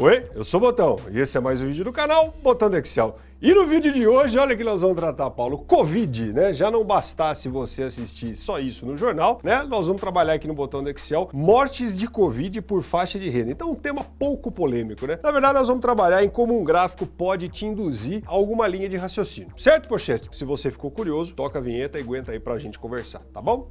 Oi, eu sou o Botão e esse é mais um vídeo do canal Botão do Excel. E no vídeo de hoje, olha que nós vamos tratar, Paulo, Covid, né? Já não bastasse você assistir só isso no jornal, né? Nós vamos trabalhar aqui no botão do Excel, mortes de Covid por faixa de renda. Então, um tema pouco polêmico, né? Na verdade, nós vamos trabalhar em como um gráfico pode te induzir a alguma linha de raciocínio. Certo, Pochete? Se você ficou curioso, toca a vinheta e aguenta aí pra gente conversar, tá bom?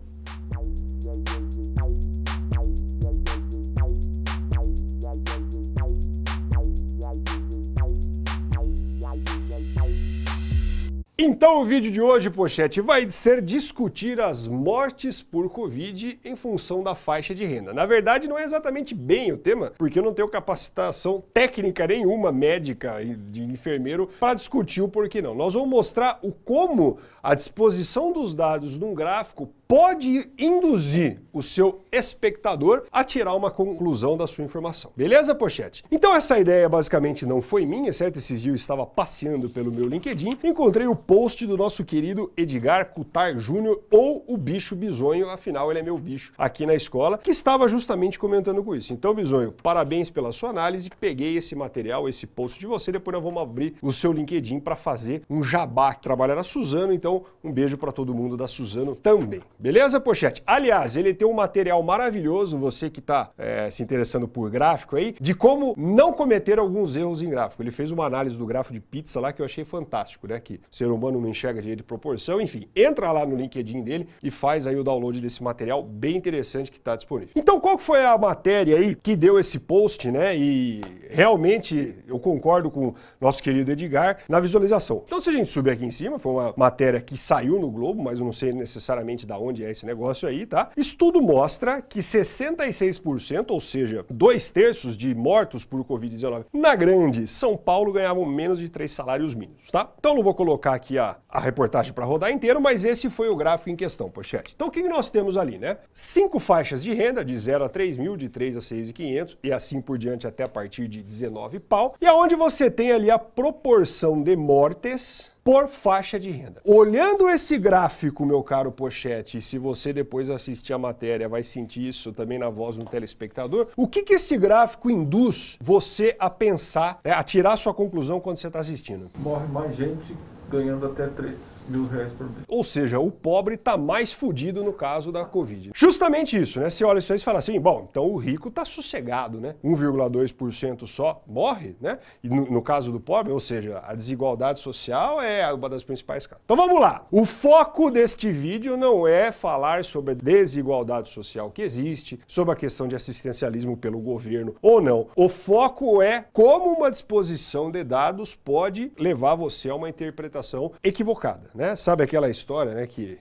Então o vídeo de hoje, Pochete, vai ser discutir as mortes por Covid em função da faixa de renda. Na verdade, não é exatamente bem o tema, porque eu não tenho capacitação técnica nenhuma, médica de enfermeiro, para discutir o porquê não. Nós vamos mostrar o como a disposição dos dados num gráfico pode induzir o seu espectador a tirar uma conclusão da sua informação. Beleza, Pochete? Então essa ideia basicamente não foi minha, certo? Esses dias eu estava passeando pelo meu LinkedIn, encontrei o post do nosso querido Edgar Cutar Júnior, ou o bicho bisonho, afinal ele é meu bicho aqui na escola, que estava justamente comentando com isso. Então, bisonho, parabéns pela sua análise, peguei esse material, esse post de você, depois nós vamos abrir o seu LinkedIn para fazer um jabá, que trabalha na Suzano, então um beijo para todo mundo da Suzano também. Beleza, Pochete? Aliás, ele tem um material maravilhoso, você que está é, se interessando por gráfico aí, de como não cometer alguns erros em gráfico. Ele fez uma análise do gráfico de pizza lá que eu achei fantástico, né? Que ser humano não enxerga direito de proporção. Enfim, entra lá no LinkedIn dele e faz aí o download desse material bem interessante que está disponível. Então, qual foi a matéria aí que deu esse post, né? E realmente eu concordo com o nosso querido Edgar na visualização. Então, se a gente subir aqui em cima, foi uma matéria que saiu no Globo, mas eu não sei necessariamente da onde é esse negócio aí, tá? Estudo mostra que 66%, ou seja, dois terços de mortos por Covid-19 na grande São Paulo ganhavam menos de três salários mínimos, tá? Então não vou colocar aqui a, a reportagem para rodar inteiro, mas esse foi o gráfico em questão, pochete. Então o que nós temos ali, né? Cinco faixas de renda, de 0 a 3 mil, de 3 a 6.500 e assim por diante até a partir de 19 pau, e aonde você tem ali a proporção de mortes por faixa de renda. Olhando esse gráfico, meu caro Pochete, se você depois assistir a matéria vai sentir isso também na voz do telespectador, o que, que esse gráfico induz você a pensar, né, a tirar sua conclusão quando você está assistindo? Morre mais gente ganhando até 3 mil reais por mês. Ou seja, o pobre está mais fudido no caso da Covid. Justamente isso, né? Você olha isso aí e fala assim, bom, então o rico está sossegado, né? 1,2% só morre, né? E no, no, caso do pobre, ou seja, a desigualdade social é uma das principais causas. Então vamos lá. O foco deste vídeo não é falar sobre a desigualdade social que existe, sobre a questão de assistencialismo pelo governo ou não. O foco é como uma disposição de dados pode levar você a uma interpretação equivocada né? Sabe aquela história, né, que...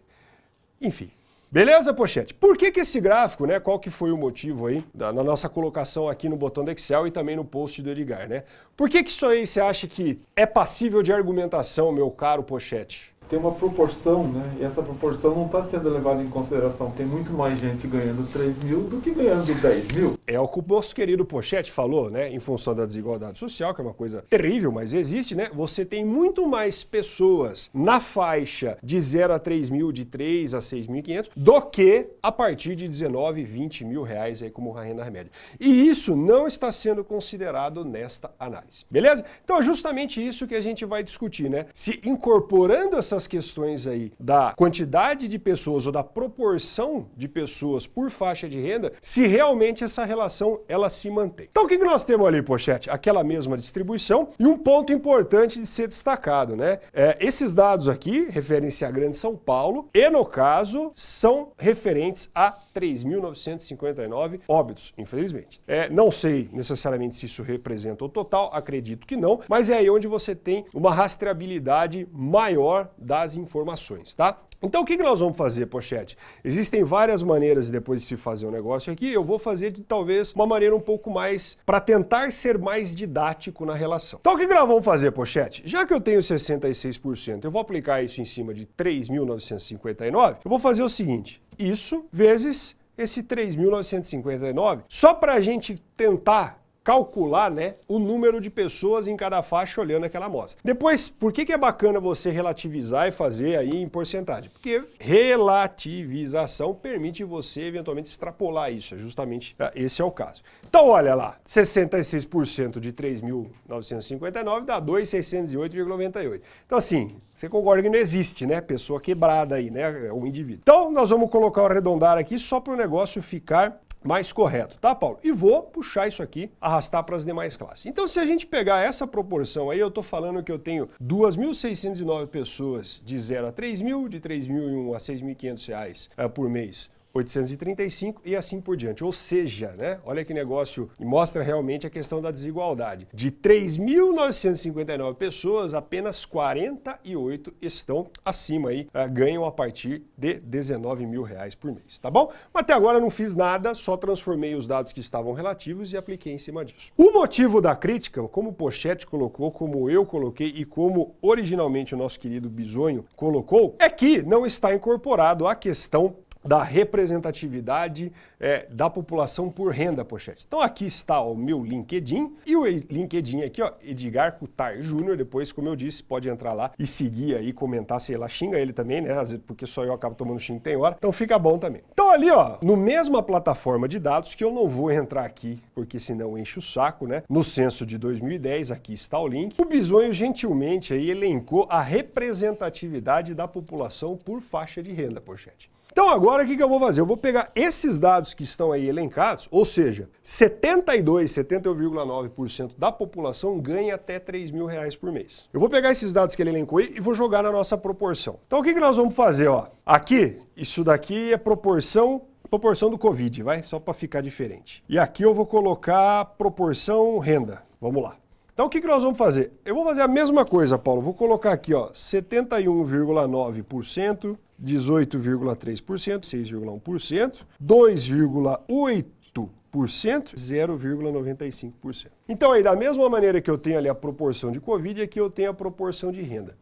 Enfim. Beleza, Pochete? Por que que esse gráfico, né, qual que foi o motivo aí, da, na nossa colocação aqui no botão do Excel e também no post do Edgar, né? Por que que isso aí você acha que é passível de argumentação, meu caro Pochete? Tem uma proporção, né? E essa proporção não está sendo levada em consideração. Tem muito mais gente ganhando 3 mil do que ganhando 10 mil. É o que o nosso querido Pochete falou, né? Em função da desigualdade social, que é uma coisa terrível, mas existe, né? Você tem muito mais pessoas na faixa de 0 a 3 mil, de 3 a 6.500, do que a partir de 19, 20 mil reais aí como renda média. E isso não está sendo considerado nesta análise. Beleza? Então é justamente isso que a gente vai discutir, né? Se incorporando essa essas questões aí da quantidade de pessoas ou da proporção de pessoas por faixa de renda, se realmente essa relação ela se mantém. Então o que, nós temos ali, Pochete? Aquela mesma distribuição e um ponto importante de ser destacado, né? É, esses dados aqui referem-se à Grande São Paulo e, no caso, são referentes a 3.959 óbitos, infelizmente. É, não sei necessariamente se isso representa o total, acredito que não, mas é aí onde você tem uma rastreabilidade maior das informações, tá? Então o que, que nós vamos fazer, Pochete? Existem várias maneiras depois de se fazer um negócio aqui, eu vou fazer de talvez uma maneira um pouco mais, para tentar ser mais didático na relação. Então o que, que nós vamos fazer, Pochete? Já que eu tenho 66%, eu vou aplicar isso em cima de 3.959, eu vou fazer o seguinte, isso vezes esse 3.959, só para a gente tentar calcular né, o número de pessoas em cada faixa olhando aquela amostra. Depois, por que, que é bacana você relativizar e fazer aí em porcentagem? Porque relativização permite você eventualmente extrapolar isso, é justamente ah, esse é o caso. Então olha lá, 66% de 3.959 dá 2.608,98. Então assim, você concorda que não existe, né? Pessoa quebrada aí, né? Um indivíduo. Então nós vamos colocar o arredondar aqui só para o negócio ficar mais correto, tá, Paulo? E vou puxar isso aqui, arrastar para as demais classes. Então, se a gente pegar essa proporção aí, eu estou falando que eu tenho 2.609 pessoas de 0 a 3.000, de 3.001 a 6.500 reais uh, por mês 835 e assim por diante. Ou seja, né, olha que negócio, mostra realmente a questão da desigualdade. De 3.959 pessoas, apenas 48 estão acima aí, uh, ganham a partir de 19 mil reais por mês, tá bom? Mas até agora não fiz nada, só transformei os dados que estavam relativos e apliquei em cima disso. O motivo da crítica, como Pochete colocou, como eu coloquei e como originalmente o nosso querido Bisonho colocou, é que não está incorporado a questão da representatividade é, da população por renda, pochete. Então aqui está o meu LinkedIn e o LinkedIn aqui, ó, Edgar Cutar Júnior, depois, como eu disse, pode entrar lá e seguir aí, comentar, sei lá, xinga ele também, né, porque só eu acabo tomando xingo tem hora, então fica bom também. Então ali, ó, no mesma plataforma de dados, que eu não vou entrar aqui, porque senão enche o saco, né, no censo de 2010, aqui está o link, o Bisonho gentilmente aí elencou a representatividade da população por faixa de renda, pochete. Então agora o que, que eu vou fazer? Eu vou pegar esses dados que estão aí elencados, ou seja, 72, 71,9% da população ganha até 3 mil reais por mês. Eu vou pegar esses dados que ele elencou aí e vou jogar na nossa proporção. Então o que, que nós vamos fazer? Ó? Aqui, isso daqui é proporção proporção do Covid, vai? Só para ficar diferente. E aqui eu vou colocar proporção renda. Vamos lá. Então o que, que nós vamos fazer? Eu vou fazer a mesma coisa, Paulo. Vou colocar aqui, ó, 71,9% 18,3%, 6,1%, 2,8%, 0,95%. Então aí, da mesma maneira que eu tenho ali a proporção de Covid, aqui eu tenho a proporção de renda.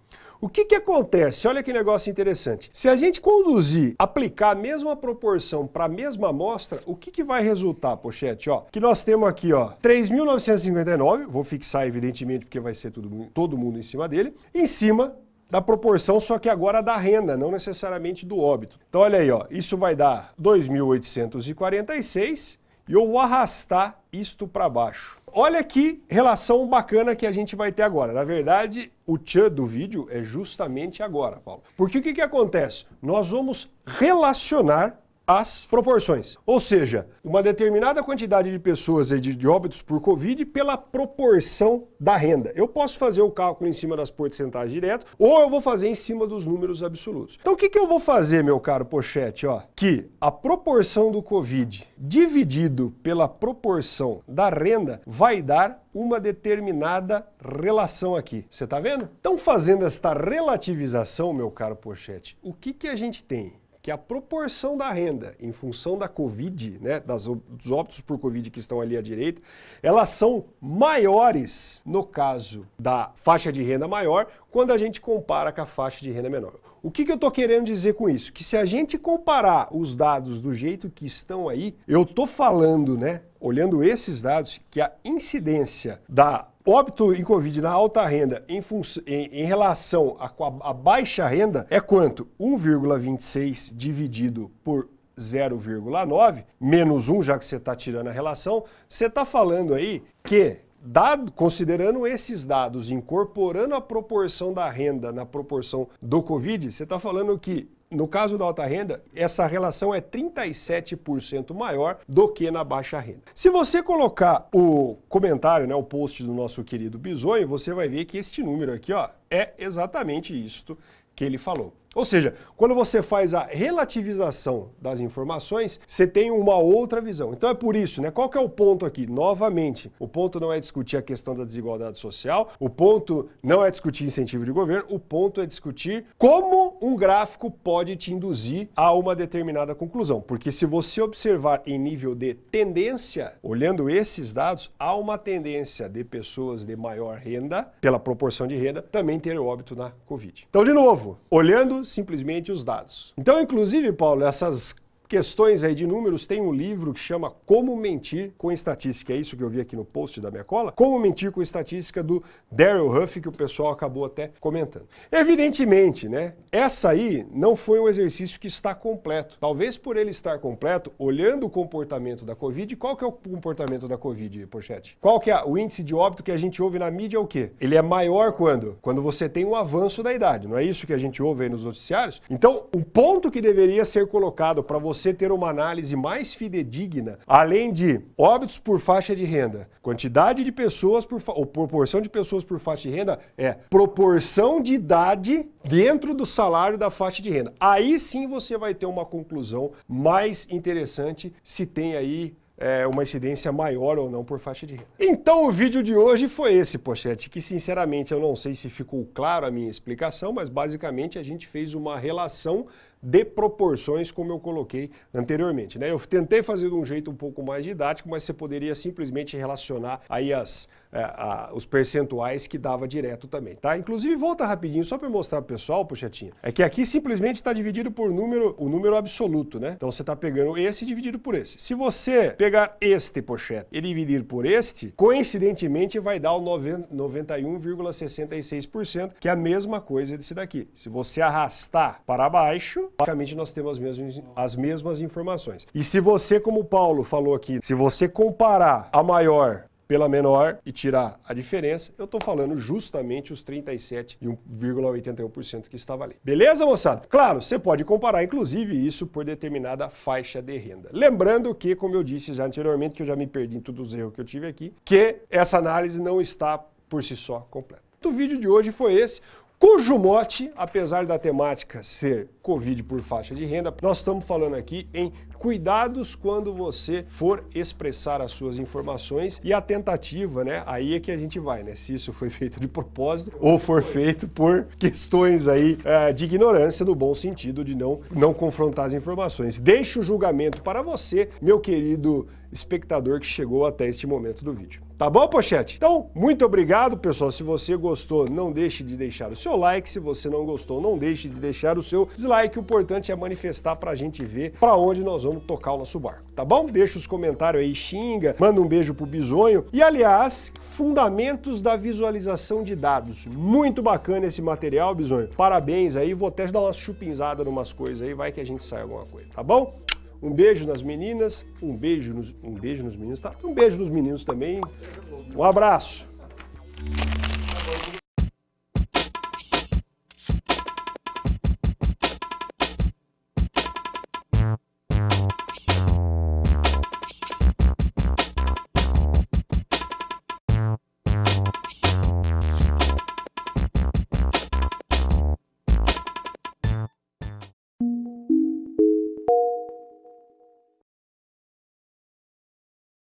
O que, que acontece? Olha que negócio interessante. Se a gente conduzir, aplicar a mesma proporção para a mesma amostra, o que, que vai resultar, pochete? Ó, que nós temos aqui, ó, 3.959, vou fixar evidentemente porque vai ser tudo, todo mundo em cima dele, em cima da proporção, só que agora da renda, não necessariamente do óbito. Então olha aí, ó, isso vai dar 2.846 e eu vou arrastar isto para baixo. Olha que relação bacana que a gente vai ter agora. Na verdade, o tchan do vídeo é justamente agora, Paulo. Porque o que, que acontece? Nós vamos relacionar as proporções. Ou seja, uma determinada quantidade de pessoas de, de óbitos por Covid pela proporção da renda. Eu posso fazer o cálculo em cima das porcentagens direto ou eu vou fazer em cima dos números absolutos. Então o que, que eu vou fazer, meu caro Pochete? Ó, que a proporção do Covid dividido pela proporção da renda vai dar uma determinada relação aqui. Você está vendo? Então fazendo esta relativização, meu caro Pochete, o que, que a gente tem? Que a proporção da renda em função da Covid, né, das, dos óbitos por Covid que estão ali à direita, elas são maiores no caso da faixa de renda maior quando a gente compara com a faixa de renda menor. O que, que eu estou querendo dizer com isso? Que se a gente comparar os dados do jeito que estão aí, eu estou falando, né, olhando esses dados, que a incidência da óbito em Covid na alta renda em, em, em relação à baixa renda é quanto? 1,26 dividido por 0,9, menos 1, já que você está tirando a relação, você está falando aí que, dado, considerando esses dados, incorporando a proporção da renda na proporção do Covid, você está falando que no caso da alta renda, essa relação é 37% maior do que na baixa renda. Se você colocar o comentário, né, o post do nosso querido Bisonho, você vai ver que este número aqui ó, é exatamente isto que ele falou. Ou seja, quando você faz a relativização das informações, você tem uma outra visão. Então é por isso, né? Qual que é o ponto aqui? Novamente, o ponto não é discutir a questão da desigualdade social, o ponto não é discutir incentivo de governo, o ponto é discutir como um gráfico pode te induzir a uma determinada conclusão. Porque se você observar em nível de tendência, olhando esses dados, há uma tendência de pessoas de maior renda, pela proporção de renda, também ter óbito na Covid. Então, de novo, olhando simplesmente os dados. Então, inclusive, Paulo, essas questões aí de números, tem um livro que chama Como Mentir com Estatística. É isso que eu vi aqui no post da minha cola. Como Mentir com Estatística do Daryl Huff, que o pessoal acabou até comentando. Evidentemente, né? Essa aí não foi um exercício que está completo. Talvez por ele estar completo, olhando o comportamento da Covid, qual que é o comportamento da Covid, Pochete? Qual que é o índice de óbito que a gente ouve na mídia é o quê? Ele é maior quando? Quando você tem um avanço da idade, não é isso que a gente ouve aí nos noticiários? Então, o ponto que deveria ser colocado para você ter uma análise mais fidedigna, além de óbitos por faixa de renda, quantidade de pessoas por ou proporção de pessoas por faixa de renda, é proporção de idade dentro do salário da faixa de renda. Aí sim você vai ter uma conclusão mais interessante se tem aí é, uma incidência maior ou não por faixa de renda. Então o vídeo de hoje foi esse, Pochete, que sinceramente eu não sei se ficou claro a minha explicação, mas basicamente a gente fez uma relação de proporções, como eu coloquei anteriormente. Né? Eu tentei fazer de um jeito um pouco mais didático, mas você poderia simplesmente relacionar aí as, é, a, os percentuais que dava direto também, tá? Inclusive, volta rapidinho, só para mostrar para o pessoal, Puxetinha, é que aqui simplesmente está dividido por número, o número absoluto, né? Então você está pegando esse dividido por esse. Se você pegar este, Pochete, e dividir por este, coincidentemente vai dar o 91,66%, que é a mesma coisa desse daqui. Se você arrastar para baixo, basicamente nós temos as mesmas, as mesmas informações. E se você, como o Paulo falou aqui, se você comparar a maior pela menor e tirar a diferença, eu estou falando justamente os 37,81% que estava ali. Beleza, moçada? Claro, você pode comparar, inclusive, isso por determinada faixa de renda. Lembrando que, como eu disse já anteriormente, que eu já me perdi em todos os erros que eu tive aqui, que essa análise não está por si só completa. O vídeo de hoje foi esse cujo mote, apesar da temática ser Covid por faixa de renda, nós estamos falando aqui em cuidados quando você for expressar as suas informações e a tentativa, né? Aí é que a gente vai, né? Se isso foi feito de propósito ou for feito por questões aí é, de ignorância no bom sentido de não, não confrontar as informações. Deixe o julgamento para você, meu querido espectador que chegou até este momento do vídeo. Tá bom, Pochete? Então, muito obrigado, pessoal. Se você gostou, não deixe de deixar o seu like. Se você não gostou, não deixe de deixar o seu dislike. O importante é manifestar para a gente ver para onde nós vamos tocar o nosso barco, tá bom? Deixa os comentários aí, xinga, manda um beijo pro Bisonho. E, aliás, fundamentos da visualização de dados. Muito bacana esse material, Bisonho. Parabéns aí. Vou até dar uma chupinzada em umas coisas aí, vai que a gente sai alguma coisa, tá bom? Um beijo nas meninas, um beijo nos, um beijo nos meninos, tá? Um beijo nos meninos também. Um abraço.